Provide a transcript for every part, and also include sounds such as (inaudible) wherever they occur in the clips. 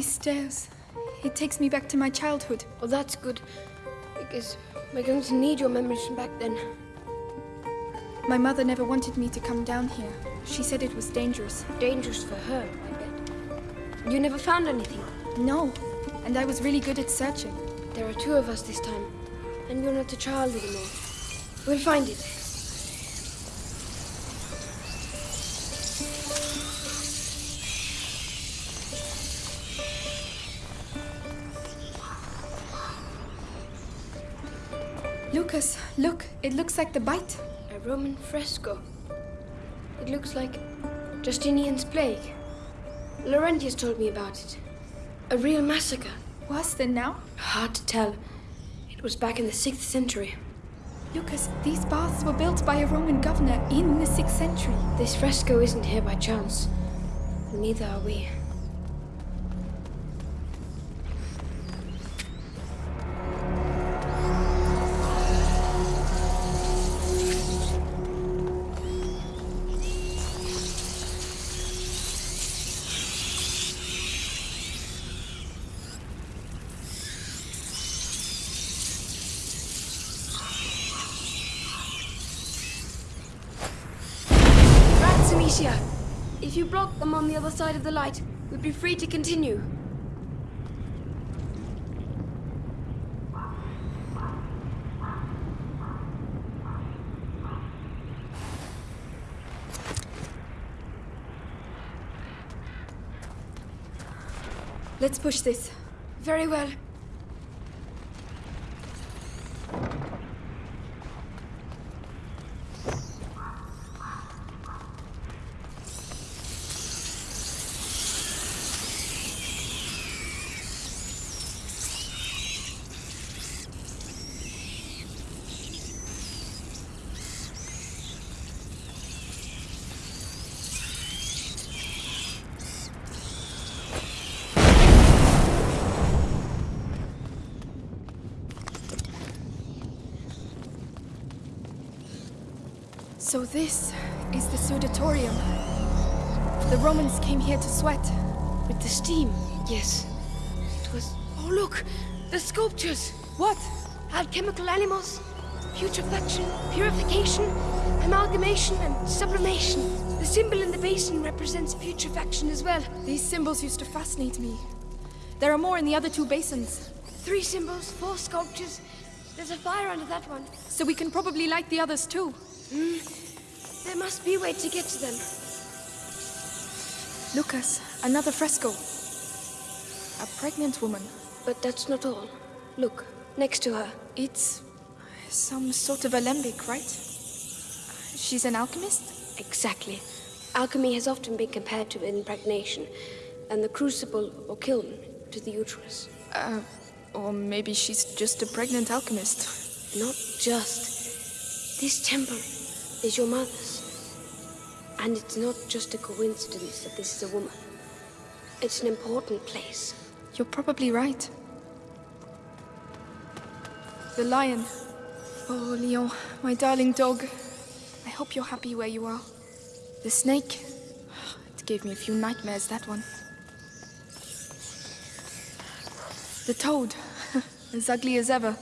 These stairs. It takes me back to my childhood. Well, that's good. Because we're going to need your memories from back then. My mother never wanted me to come down here. She said it was dangerous. Dangerous for her, I bet. You never found anything? No, and I was really good at searching. There are two of us this time, and you're not a child anymore. We'll find it. Lucas, look, it looks like the bite. A Roman fresco. It looks like Justinian's plague. Laurentius told me about it. A real massacre. Worse than now? Hard to tell. It was back in the 6th century. Lucas, these baths were built by a Roman governor in the 6th century. This fresco isn't here by chance. Neither are we. Side of the light, we'd be free to continue. Let's push this. Very well. So this is the Sudatorium. The Romans came here to sweat. With the steam, yes. It was. Oh, look! The sculptures! What? Alchemical animals, putrefaction, purification, amalgamation, and sublimation. The symbol in the basin represents putrefaction as well. These symbols used to fascinate me. There are more in the other two basins, Three symbols, four sculptures. There's a fire under that one. so we can probably light the others too. There must be a way to get to them. Lucas, another fresco. A pregnant woman. But that's not all. Look, next to her. It's some sort of alembic, right? She's an alchemist? Exactly. Alchemy has often been compared to impregnation, and the crucible or kiln to the uterus. Uh, or maybe she's just a pregnant alchemist. Not just. This temple is your mother's. And it's not just a coincidence that this is a woman. It's an important place. You're probably right. The lion. Oh, Leon, my darling dog. I hope you're happy where you are. The snake. It gave me a few nightmares, that one. The toad. (laughs) as ugly as ever.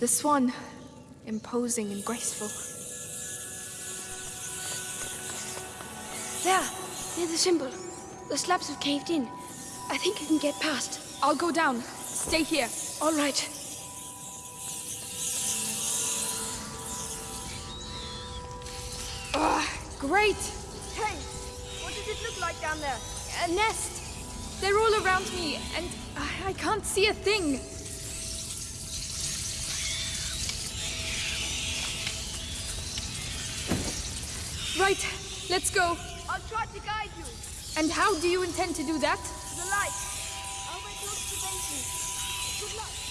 The swan. Imposing and graceful. There, near the symbol. The slabs have caved in. I think you can get past. I'll go down. Stay here. All right. Ah, great! Hey, what does it look like down there? A nest! They're all around me, and I, I can't see a thing. Right, let's go. I'll try to guide you. And how do you intend to do that? The light. I'll wait close to. Good luck.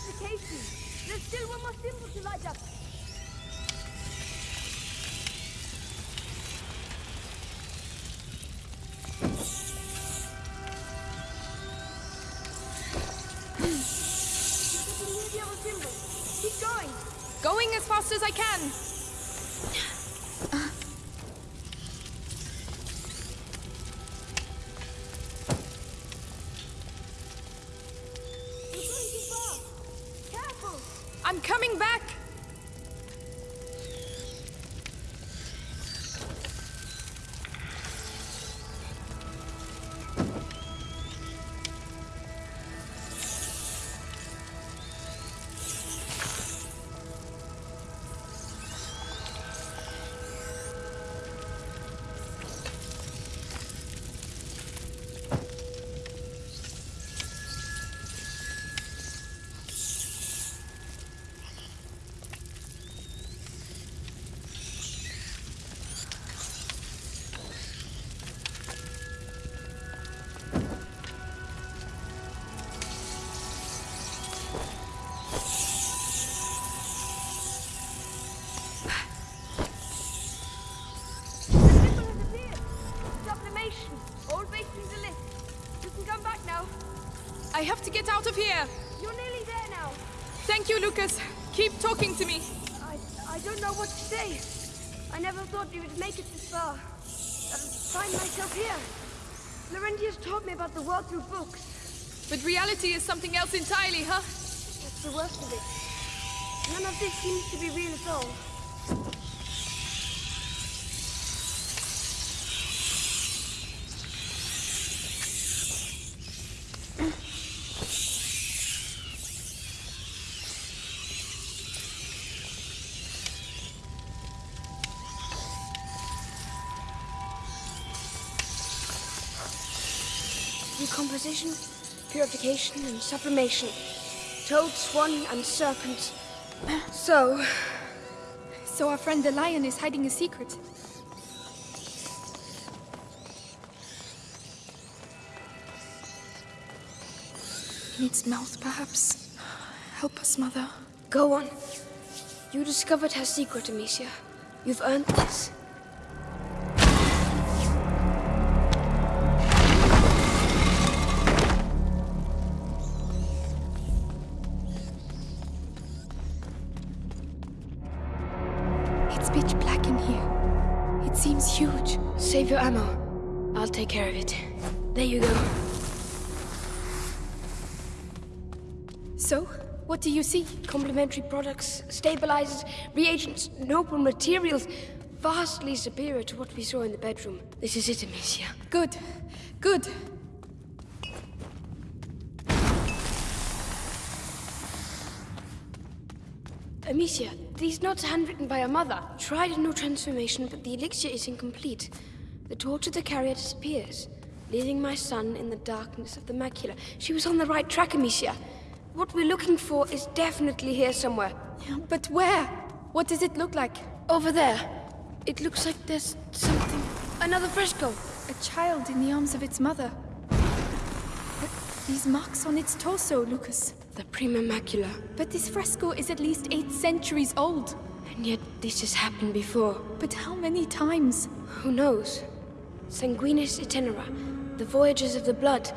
There's still one more symbol to light up. Keep going. Going as fast as I can. Out of here. You're nearly there now. Thank you, Lucas. Keep talking to me. I, I don't know what to say. I never thought you would make it this far. I'll find myself here. Laurentius taught me about the world through books. But reality is something else entirely, huh? That's the worst of it. None of this seems to be real at all. Purification, and sublimation. Toad, swan, and serpent. (gasps) So, So our friend the lion is hiding a secret. In its mouth, perhaps. Help us, Mother. go on. You discovered her secret, Amicia. You've earned this. Take care of it. There you go. So, what do you see? Complementary products, stabilizers, reagents, noble materials, vastly superior to what we saw in the bedroom. This is it, Amicia. Good. Good. Amicia, these notes are handwritten by her mother. Tried a new transformation, but the elixir is incomplete. The torch of the carrier disappears, leaving my son in the darkness of the macula. She was on the right track, Amicia. What we're looking for is definitely here somewhere. But where? What does it look like? Over there. It looks like there's something. Another fresco. A child in the arms of its mother. But these marks on its torso, Lucas. The prima macula. But this fresco is at least eight centuries old. And yet this has happened before. But how many times? Who knows? Sanguinis itinera, the voyages of the blood.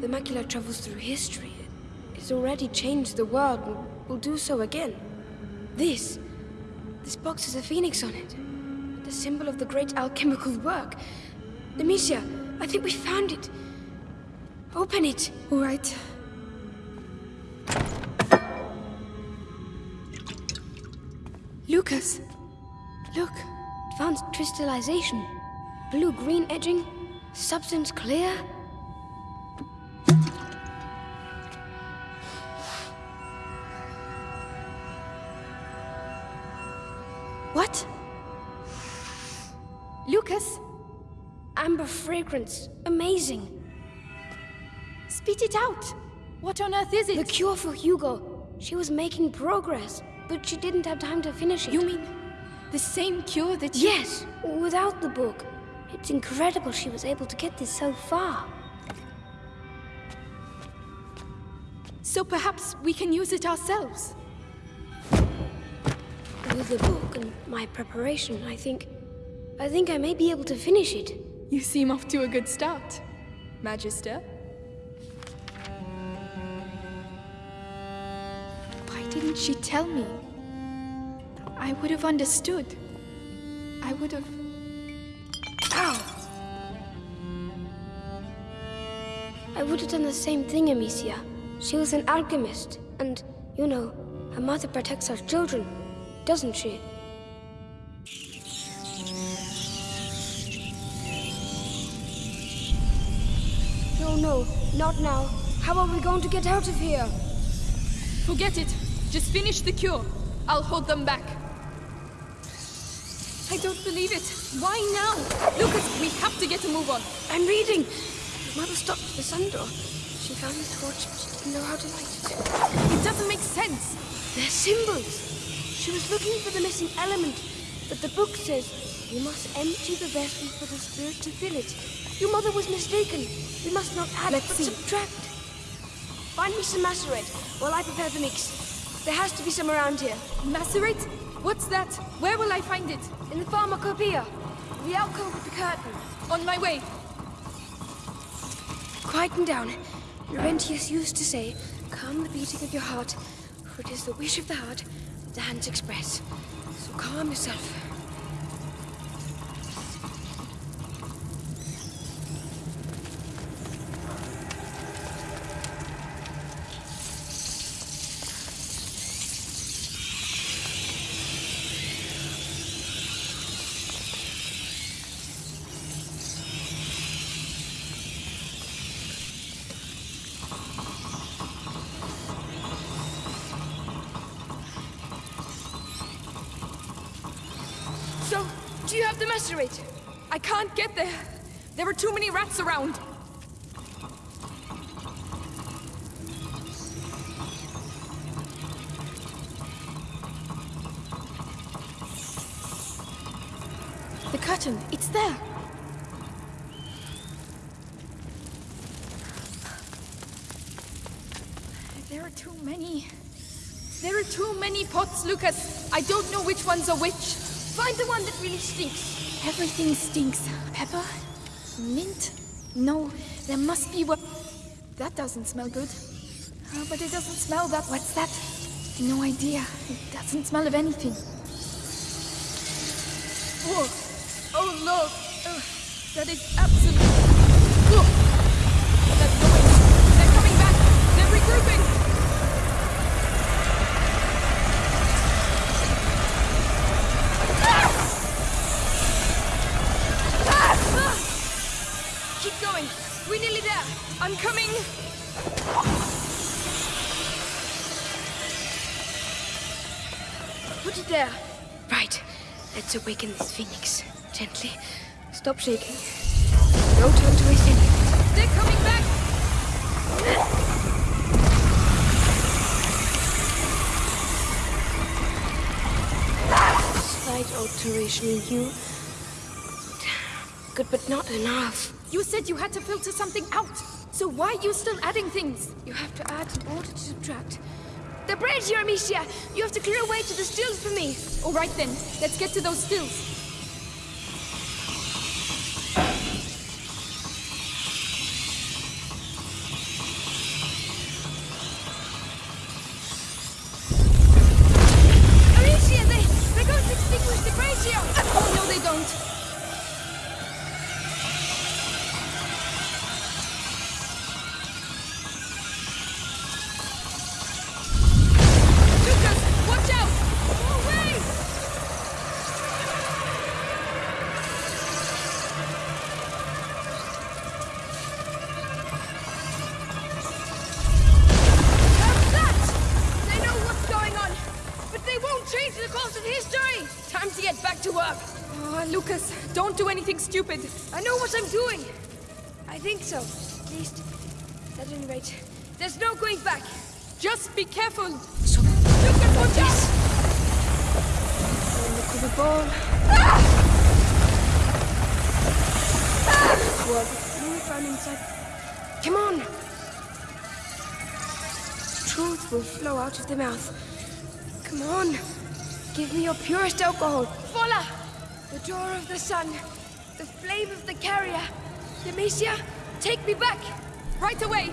The macula travels through history. It's already changed the world and will do so again. This, this box has a phoenix on it. The symbol of the great alchemical work. Amicia, I think we found it. Open it. All right. Lucas, look. Advanced crystallization. Blue-green edging. Substance clear. What? Lucas, Amber fragrance. Amazing. spit it out. What on earth is it? The cure for Hugo. She was making progress, but she didn't have time to finish it. You mean the same cure that you... Yes, without the book. It's incredible she was able to get this so far. So perhaps we can use it ourselves. With the book and my preparation, I think... I think I may be able to finish it. You seem off to a good start, Magister. Why didn't she tell me? I would have understood. I would have... would have done the same thing, Amicia. She was an alchemist, and, you know, a mother protects her children, doesn't she? No, no, not now. How are we going to get out of here? Forget it. Just finish the cure. I'll hold them back. I don't believe it. Why now? Lucas, we have to get a move on. I'm reading. Mother stopped at the sun door. She found the torch, but she didn't know how to light it. It doesn't make sense. They're symbols. She was looking for the missing element, but the book says you must empty the vessel for the spirit to fill it. Your mother was mistaken. We must not add, Let's but see. subtract. Find me some macerate while I prepare the mix. There has to be some around here. Macerate? What's that? Where will I find it? In the pharmacopoeia. The alcove with the curtain. On my way. Quieten down. Laurentius used to say, calm the beating of your heart, for it is the wish of the heart that the hands express. So calm yourself. So, the macerate? I can't get there. There are too many rats around. The curtain, it's there. There are too many. There are too many pots, Lucas. I don't know which ones are which. Find the one that really stinks. Everything stinks. Pepper? Mint? No, there must be what... That doesn't smell good. Uh, but it doesn't smell that... What's that? No idea. It doesn't smell of anything. Whoa. Oh, Lord. Ugh, that is absolute... Ugh. They're going. They're coming back. They're regrouping. I'm coming. Put it there. Right. Let's awaken this phoenix. Gently. Stop shaking. No time to waste any. They're coming back. Slight alteration in you. Good, but not enough. You said you had to filter something out. So why are you still adding things? You have to add in order to subtract. The bridge, here, You have to clear a way to the stills for me. All right then. Let's get to those stills. To get back to work. Oh, Lucas, don't do anything stupid. I know what I'm doing. I think so. At least, at any rate, there's no going back. Just be careful. So, Lucas, watch out! Oh, look at the ball. Ah! Well, move around inside. Come on. truth will flow out of the mouth. Come on. Give me your purest alcohol. Voila! The door of the sun. The flame of the carrier. Demetia, take me back. Right away!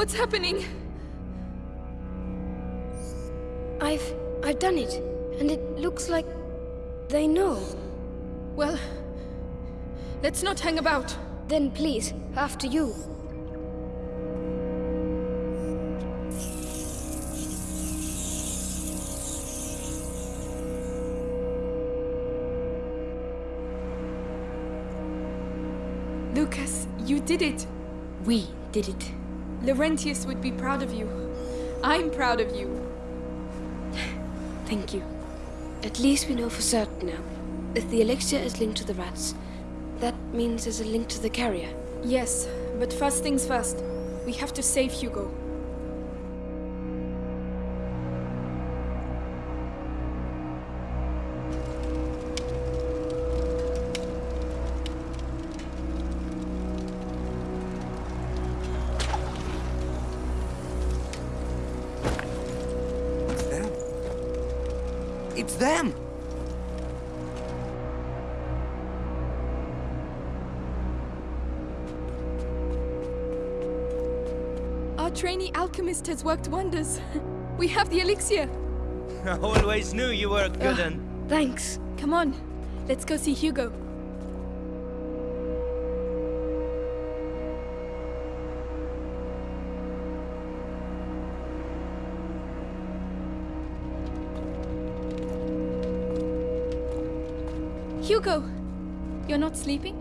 What's happening? I've I've done it, and it looks like they know. Well, let's not hang about. Then please, after you. Lucas, you did it! We did it. Laurentius would be proud of you. I'm proud of you. Thank you. At least we know for certain now. If the elixir is linked to the rats, that means there's a link to the carrier. Yes, but first things first. We have to save Hugo. It's them! Our trainee alchemist has worked wonders. We have the elixir. (laughs) I always knew you were a good one. Thanks. Come on, let's go see Hugo. Hugo, you're not sleeping?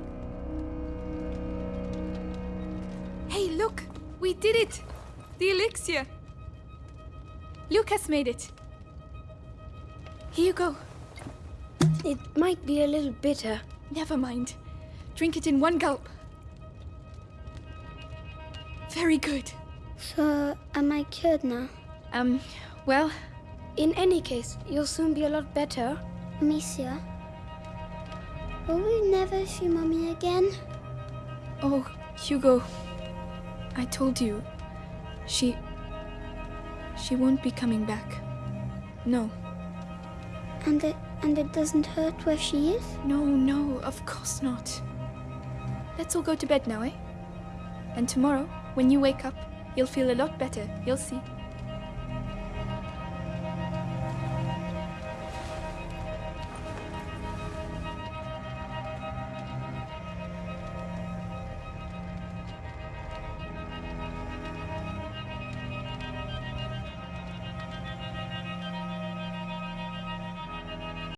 Hey, look! We did it! The elixir! Lucas made it. Here you go. It might be a little bitter. Never mind. Drink it in one gulp. Very good. So, am I cured now? Um, well, In any case, you'll soon be a lot better. Amicia? Will we never see Mommy again? oh, Hugo. I told you. She. She won't be coming back. No, And it and it doesn't hurt where she is? no, no, of course not. Let's all go to bed now, eh? And tomorrow, when you wake up, you'll feel a lot better, you'll see.